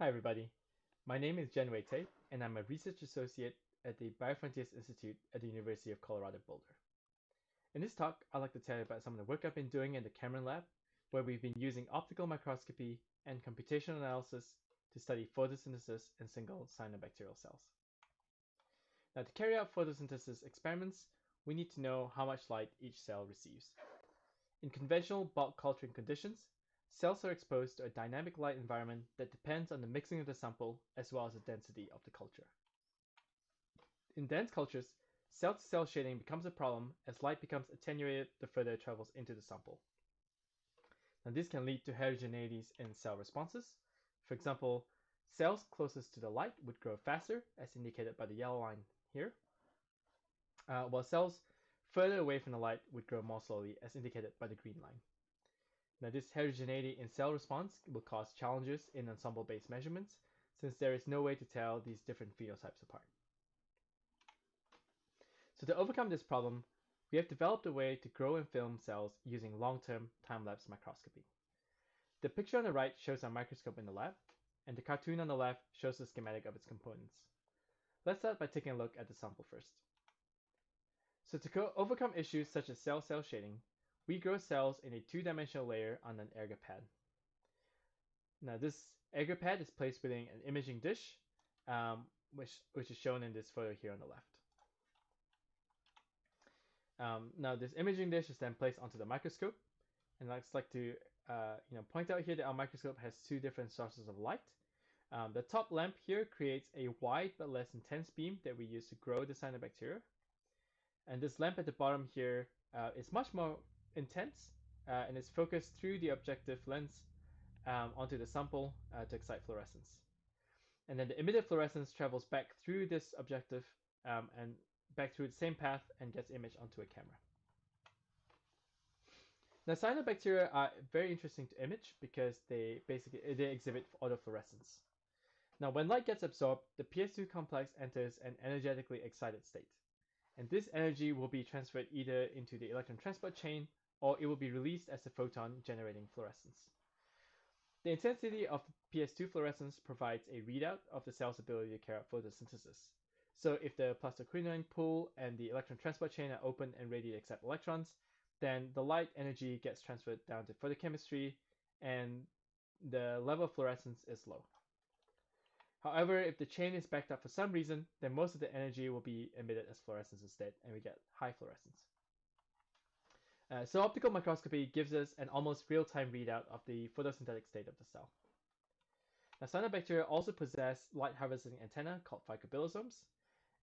Hi everybody, my name is Jian Wei Tay, and I'm a research associate at the Biofrontiers Institute at the University of Colorado Boulder. In this talk, I'd like to tell you about some of the work I've been doing in the Cameron Lab, where we've been using optical microscopy and computational analysis to study photosynthesis in single cyanobacterial cells. Now to carry out photosynthesis experiments, we need to know how much light each cell receives. In conventional bulk culturing conditions, cells are exposed to a dynamic light environment that depends on the mixing of the sample as well as the density of the culture. In dense cultures, cell-to-cell shading becomes a problem as light becomes attenuated the further it travels into the sample. Now this can lead to heterogeneities in cell responses. For example, cells closest to the light would grow faster, as indicated by the yellow line here, uh, while cells further away from the light would grow more slowly, as indicated by the green line. Now this heterogeneity in cell response will cause challenges in ensemble-based measurements, since there is no way to tell these different phenotypes apart. So to overcome this problem, we have developed a way to grow and film cells using long-term time-lapse microscopy. The picture on the right shows our microscope in the lab, and the cartoon on the left shows the schematic of its components. Let's start by taking a look at the sample first. So to overcome issues such as cell-cell shading, we grow cells in a two-dimensional layer on an agar pad. Now this agar pad is placed within an imaging dish, um, which, which is shown in this photo here on the left. Um, now this imaging dish is then placed onto the microscope, and I'd like to uh, you know point out here that our microscope has two different sources of light. Um, the top lamp here creates a wide but less intense beam that we use to grow the cyanobacteria. And this lamp at the bottom here uh, is much more intense uh, and is focused through the objective lens um, onto the sample uh, to excite fluorescence. And then the emitted fluorescence travels back through this objective um, and back through the same path and gets imaged onto a camera. Now cyanobacteria are very interesting to image because they basically they exhibit autofluorescence. Now when light gets absorbed, the PS2 complex enters an energetically excited state. And this energy will be transferred either into the electron transport chain or it will be released as a photon generating fluorescence. The intensity of PS2 fluorescence provides a readout of the cell's ability to carry out photosynthesis. So if the plastoquinone pool and the electron transport chain are open and ready to accept electrons, then the light energy gets transferred down to photochemistry and the level of fluorescence is low. However, if the chain is backed up for some reason, then most of the energy will be emitted as fluorescence instead, and we get high fluorescence. Uh, so optical microscopy gives us an almost real-time readout of the photosynthetic state of the cell. Now, cyanobacteria also possess light harvesting antennae called phycobilisomes,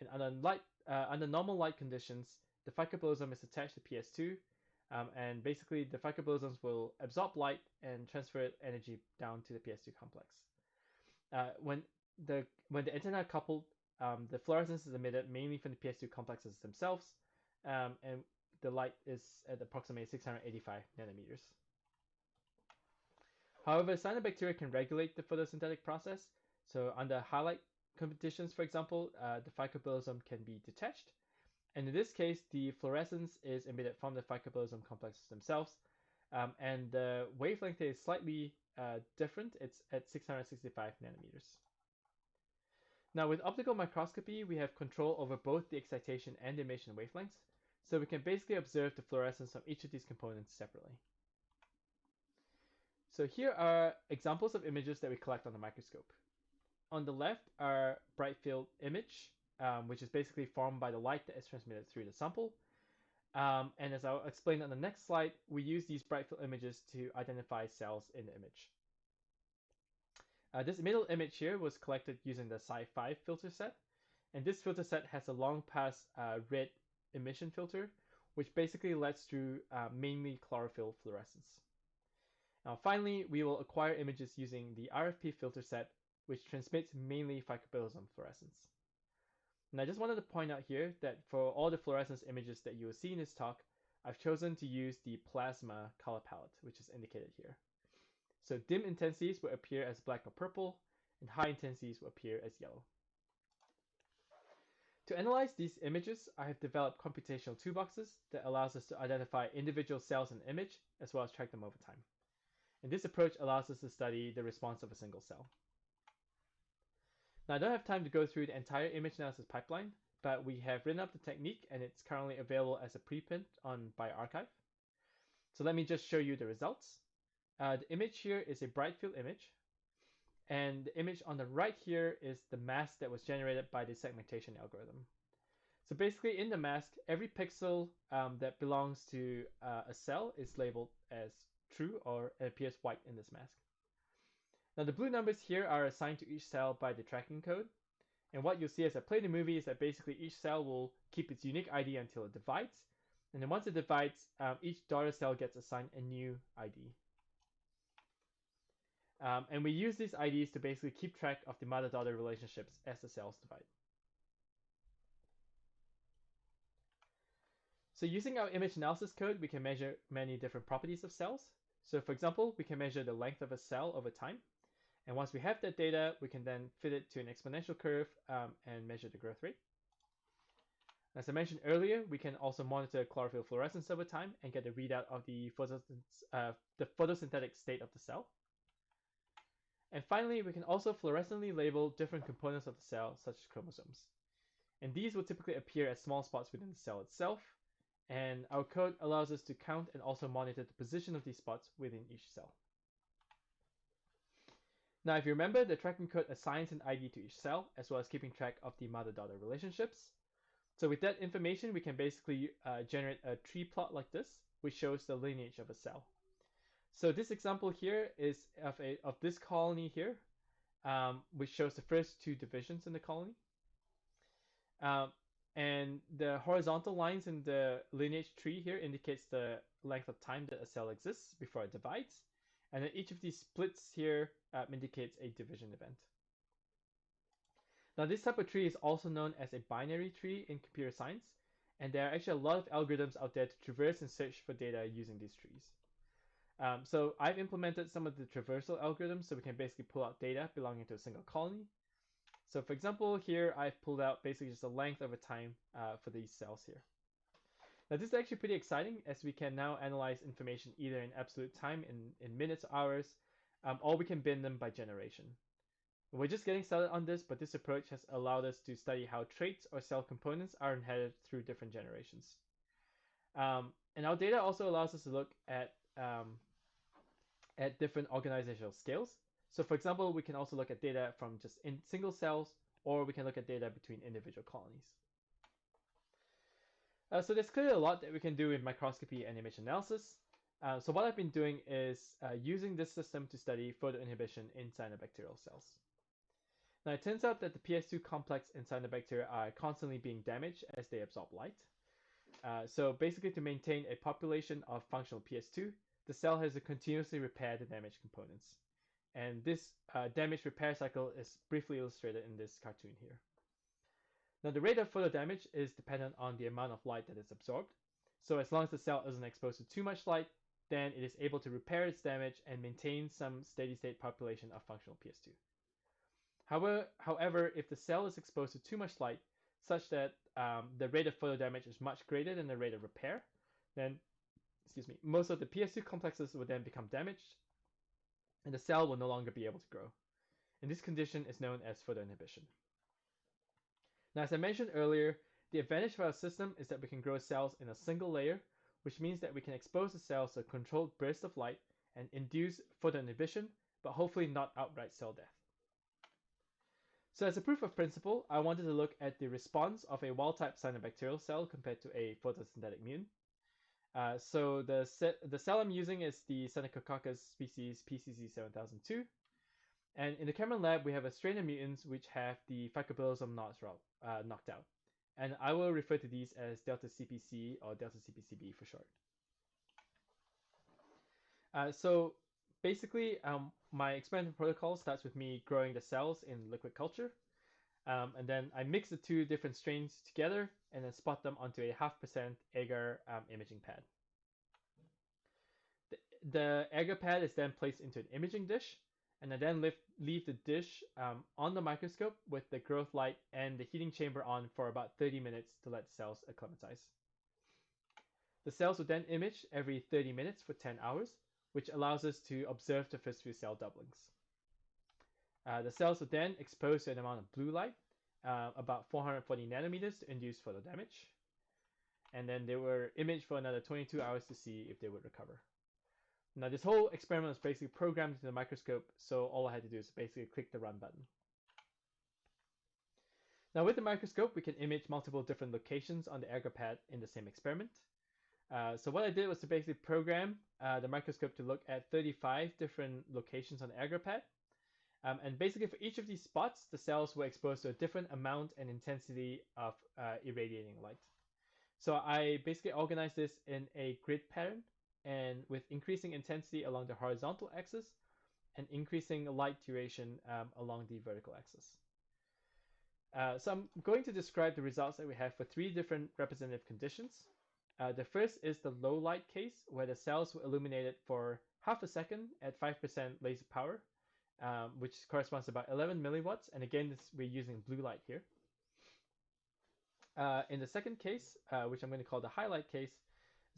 and under, light, uh, under normal light conditions, the phycobilisome is attached to PS2, um, and basically the phycobilisomes will absorb light and transfer energy down to the PS2 complex. Uh, when the when the antenna are coupled, um, the fluorescence is emitted mainly from the PS2 complexes themselves, um, and the light is at approximately 685 nanometers. However, cyanobacteria can regulate the photosynthetic process. So under highlight conditions, for example, uh, the phycobilisome can be detached. And in this case, the fluorescence is emitted from the phycobilisome complexes themselves. Um, and the wavelength is slightly uh, different. It's at 665 nanometers. Now with optical microscopy, we have control over both the excitation and emission wavelengths. So we can basically observe the fluorescence of each of these components separately. So here are examples of images that we collect on the microscope. On the left are bright field image, um, which is basically formed by the light that is transmitted through the sample. Um, and as I'll explain on the next slide, we use these bright field images to identify cells in the image. Uh, this middle image here was collected using the Cy5 filter set. And this filter set has a long pass uh, red emission filter, which basically lets through uh, mainly chlorophyll fluorescence. Now finally, we will acquire images using the RFP filter set, which transmits mainly phycobilisome fluorescence. And I just wanted to point out here that for all the fluorescence images that you will see in this talk, I've chosen to use the plasma color palette, which is indicated here. So dim intensities will appear as black or purple, and high intensities will appear as yellow. To analyze these images, I have developed computational toolboxes that allows us to identify individual cells in the image, as well as track them over time. And this approach allows us to study the response of a single cell. Now I don't have time to go through the entire image analysis pipeline, but we have written up the technique and it's currently available as a preprint on bioRxiv. So let me just show you the results. Uh, the image here is a bright field image. And the image on the right here is the mask that was generated by the segmentation algorithm. So basically in the mask, every pixel um, that belongs to uh, a cell is labeled as true or appears white in this mask. Now the blue numbers here are assigned to each cell by the tracking code. And what you'll see as I play the movie is that basically each cell will keep its unique ID until it divides. And then once it divides, um, each daughter cell gets assigned a new ID. Um, and we use these IDs to basically keep track of the mother-daughter relationships as the cells divide. So using our image analysis code, we can measure many different properties of cells. So for example, we can measure the length of a cell over time. And once we have that data, we can then fit it to an exponential curve um, and measure the growth rate. As I mentioned earlier, we can also monitor chlorophyll fluorescence over time and get a readout of the, uh, the photosynthetic state of the cell. And finally, we can also fluorescently label different components of the cell, such as chromosomes. And these will typically appear as small spots within the cell itself. And our code allows us to count and also monitor the position of these spots within each cell. Now, if you remember, the tracking code assigns an ID to each cell, as well as keeping track of the mother-daughter relationships. So with that information, we can basically uh, generate a tree plot like this, which shows the lineage of a cell. So this example here is of, a, of this colony here, um, which shows the first two divisions in the colony. Um, and the horizontal lines in the lineage tree here indicates the length of time that a cell exists before it divides. And then each of these splits here uh, indicates a division event. Now this type of tree is also known as a binary tree in computer science, and there are actually a lot of algorithms out there to traverse and search for data using these trees. Um, so I've implemented some of the traversal algorithms so we can basically pull out data belonging to a single colony. So for example, here I've pulled out basically just the length over time uh, for these cells here. Now this is actually pretty exciting as we can now analyze information either in absolute time in, in minutes hours, um, or we can bin them by generation. We're just getting started on this, but this approach has allowed us to study how traits or cell components are inherited through different generations. Um, and our data also allows us to look at um, at different organizational scales. So for example, we can also look at data from just in single cells, or we can look at data between individual colonies. Uh, so there's clearly a lot that we can do in microscopy and image analysis. Uh, so what I've been doing is uh, using this system to study photoinhibition in cyanobacterial cells. Now it turns out that the PS2 complex in cyanobacteria are constantly being damaged as they absorb light. Uh, so basically to maintain a population of functional PS2, the cell has to continuously repair the damaged components. And this uh, damage repair cycle is briefly illustrated in this cartoon here. Now the rate of photo damage is dependent on the amount of light that is absorbed. So as long as the cell isn't exposed to too much light, then it is able to repair its damage and maintain some steady state population of functional PS2. However, however, if the cell is exposed to too much light, such that um, the rate of photo damage is much greater than the rate of repair, then excuse me, most of the PS2 complexes will then become damaged and the cell will no longer be able to grow. And this condition is known as photoinhibition. Now, as I mentioned earlier, the advantage of our system is that we can grow cells in a single layer, which means that we can expose the cells to controlled burst of light and induce photoinhibition, but hopefully not outright cell death. So as a proof of principle, I wanted to look at the response of a wild-type cyanobacterial cell compared to a photosynthetic mutant. Uh, so the, the cell I'm using is the Synechococcus species PCC7002. And in the Cameron lab, we have a strain of mutants which have the phycobilisome knots uh, knocked out. And I will refer to these as delta CPC or delta CPCB for short. Uh, so basically, um, my experimental protocol starts with me growing the cells in liquid culture. Um, and then I mix the two different strains together and then spot them onto a half percent agar um, imaging pad. The, the agar pad is then placed into an imaging dish and I then lift, leave the dish um, on the microscope with the growth light and the heating chamber on for about 30 minutes to let cells acclimatize. The cells will then image every 30 minutes for 10 hours, which allows us to observe the first few cell doublings. Uh, the cells were then exposed to an amount of blue light, uh, about 440 nanometers to induce photo damage. And then they were imaged for another 22 hours to see if they would recover. Now this whole experiment was basically programmed into the microscope, so all I had to do is basically click the run button. Now with the microscope, we can image multiple different locations on the agar pad in the same experiment. Uh, so what I did was to basically program uh, the microscope to look at 35 different locations on the agar pad. Um, and basically for each of these spots, the cells were exposed to a different amount and intensity of uh, irradiating light. So I basically organized this in a grid pattern and with increasing intensity along the horizontal axis and increasing light duration um, along the vertical axis. Uh, so I'm going to describe the results that we have for three different representative conditions. Uh, the first is the low light case, where the cells were illuminated for half a second at 5% laser power, um, which corresponds to about 11 milliwatts. And again, this, we're using blue light here. Uh, in the second case, uh, which I'm going to call the highlight case,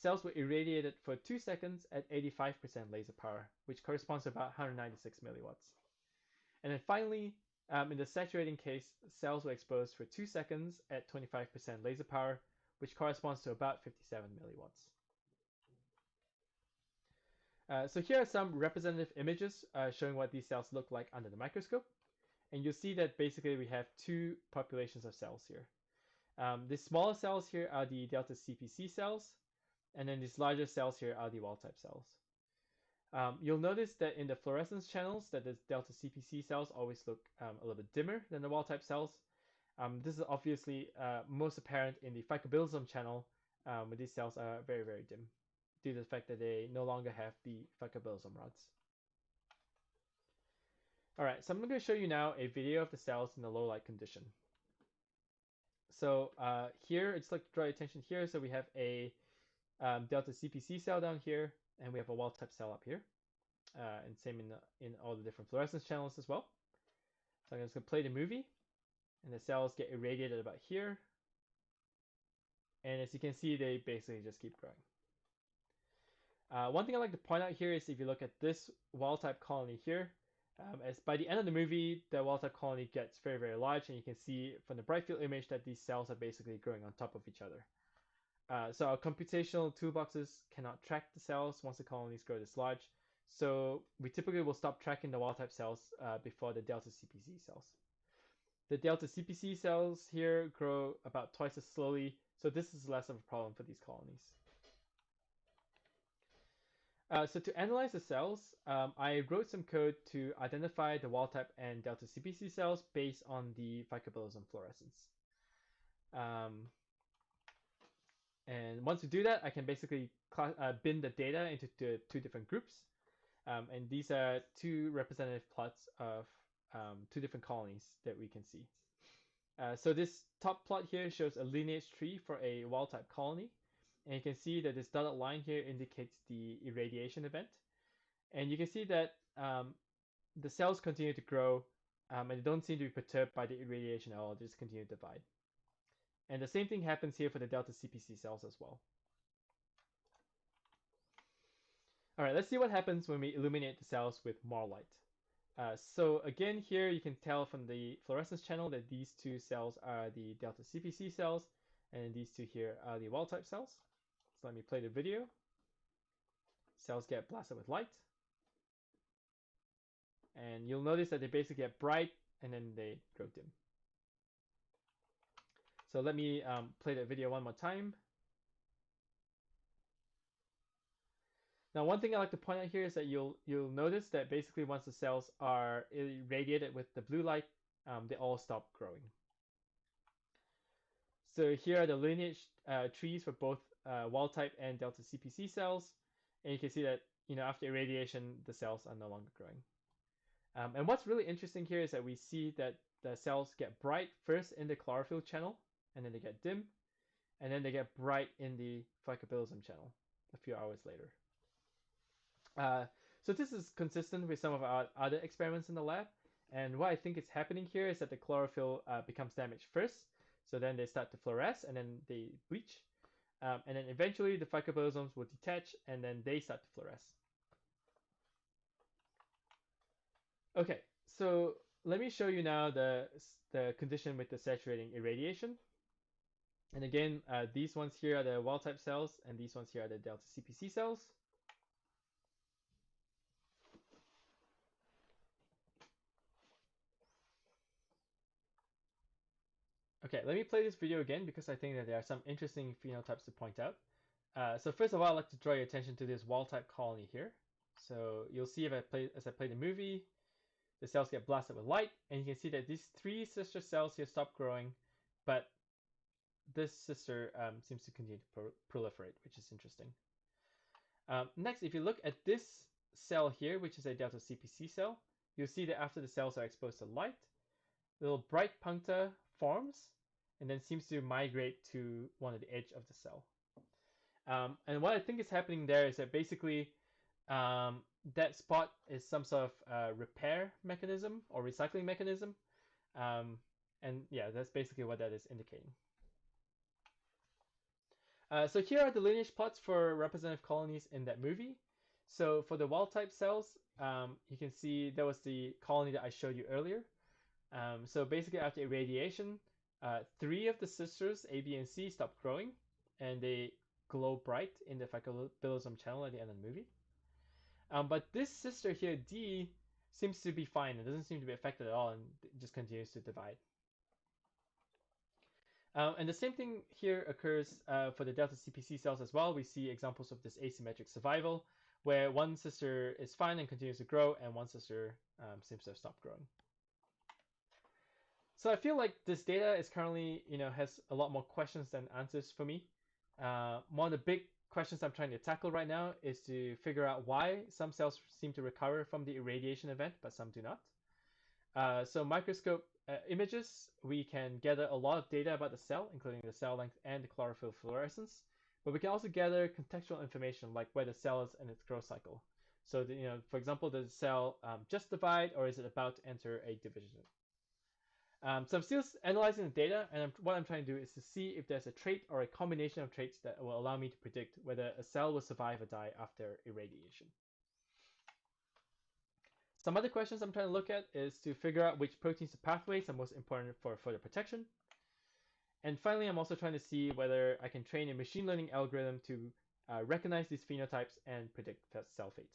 cells were irradiated for two seconds at 85% laser power, which corresponds to about 196 milliwatts. And then finally, um, in the saturating case, cells were exposed for two seconds at 25% laser power, which corresponds to about 57 milliwatts. Uh, so here are some representative images uh, showing what these cells look like under the microscope. And you'll see that basically we have two populations of cells here. Um, the smaller cells here are the delta CPC cells, and then these larger cells here are the wild type cells. Um, you'll notice that in the fluorescence channels that the delta CPC cells always look um, a little bit dimmer than the wild type cells. Um, this is obviously uh, most apparent in the phycobilisome channel um, where these cells are very, very dim due to the fact that they no longer have the phycobilisome rods. Alright, so I'm going to show you now a video of the cells in the low light condition. So uh, here, just like to draw your attention here. So we have a um, delta CPC cell down here, and we have a wild type cell up here. Uh, and same in, the, in all the different fluorescence channels as well. So I'm just going to play the movie and the cells get irradiated about here. And as you can see, they basically just keep growing. Uh, one thing I'd like to point out here is if you look at this wild type colony here, um, as by the end of the movie, the wild type colony gets very, very large, and you can see from the bright field image that these cells are basically growing on top of each other. Uh, so our computational toolboxes cannot track the cells once the colonies grow this large. So we typically will stop tracking the wild type cells uh, before the delta CPC cells. The delta CPC cells here grow about twice as slowly, so this is less of a problem for these colonies. Uh, so to analyze the cells, um, I wrote some code to identify the wild type and delta CPC cells based on the phycobilisome fluorescence. Um, and once we do that, I can basically uh, bin the data into two different groups. Um, and these are two representative plots of um, two different colonies that we can see. Uh, so this top plot here shows a lineage tree for a wild type colony. And you can see that this dotted line here indicates the irradiation event. And you can see that um, the cells continue to grow um, and they don't seem to be perturbed by the irradiation at all, they just continue to divide. And the same thing happens here for the delta CPC cells as well. All right, let's see what happens when we illuminate the cells with more light. Uh, so again, here you can tell from the fluorescence channel that these two cells are the delta CPC cells, and these two here are the wild type cells. So let me play the video. Cells get blasted with light. And you'll notice that they basically get bright and then they grow dim. So let me um, play that video one more time. Now, one thing I like to point out here is that you'll you'll notice that basically once the cells are irradiated with the blue light, um, they all stop growing. So here are the lineage uh, trees for both uh, wild type and delta CPC cells, and you can see that you know after irradiation the cells are no longer growing. Um, and what's really interesting here is that we see that the cells get bright first in the chlorophyll channel, and then they get dim, and then they get bright in the phycobilisome channel a few hours later. Uh, so this is consistent with some of our other experiments in the lab. And what I think is happening here is that the chlorophyll uh, becomes damaged first. So then they start to fluoresce and then they bleach. Um, and then eventually the phycobilisomes will detach and then they start to fluoresce. Okay, so let me show you now the, the condition with the saturating irradiation. And again, uh, these ones here are the wild type cells, and these ones here are the delta CPC cells. Okay, let me play this video again because I think that there are some interesting phenotypes to point out. Uh, so first of all, I'd like to draw your attention to this wild type colony here. So you'll see if I play as I play the movie, the cells get blasted with light, and you can see that these three sister cells here stop growing, but this sister um, seems to continue to pro proliferate, which is interesting. Um, next, if you look at this cell here, which is a delta CPC cell, you'll see that after the cells are exposed to light, little bright puncta forms and then seems to migrate to one of the edge of the cell. Um, and what I think is happening there is that basically um, that spot is some sort of uh, repair mechanism or recycling mechanism. Um, and yeah, that's basically what that is indicating. Uh, so here are the lineage plots for representative colonies in that movie. So for the wild type cells, um, you can see that was the colony that I showed you earlier. Um, so basically after irradiation, uh, three of the sisters, A, B, and C, stop growing, and they glow bright in the phycobilisome channel at the end of the movie. Um, but this sister here, D, seems to be fine. It doesn't seem to be affected at all and just continues to divide. Um, and the same thing here occurs uh, for the delta CPC cells as well. We see examples of this asymmetric survival where one sister is fine and continues to grow and one sister um, seems to have stopped growing. So I feel like this data is currently, you know, has a lot more questions than answers for me. Uh, one of the big questions I'm trying to tackle right now is to figure out why some cells seem to recover from the irradiation event, but some do not. Uh, so microscope uh, images, we can gather a lot of data about the cell, including the cell length and the chlorophyll fluorescence. But we can also gather contextual information like where the cell is in its growth cycle. So, the, you know, for example, does the cell um, just divide or is it about to enter a division? Um, so I'm still analyzing the data, and I'm, what I'm trying to do is to see if there's a trait or a combination of traits that will allow me to predict whether a cell will survive or die after irradiation. Some other questions I'm trying to look at is to figure out which proteins or pathways are most important for further protection. And finally, I'm also trying to see whether I can train a machine learning algorithm to uh, recognize these phenotypes and predict cell fate.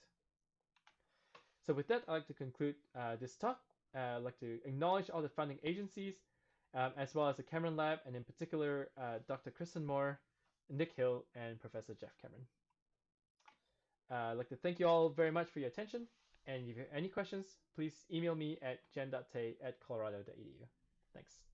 So with that, I'd like to conclude uh, this talk uh, I'd like to acknowledge all the funding agencies, um, as well as the Cameron Lab, and in particular, uh, Dr. Kristen Moore, Nick Hill, and Professor Jeff Cameron. Uh, I'd like to thank you all very much for your attention, and if you have any questions, please email me at jen.tay at colorado.edu. Thanks.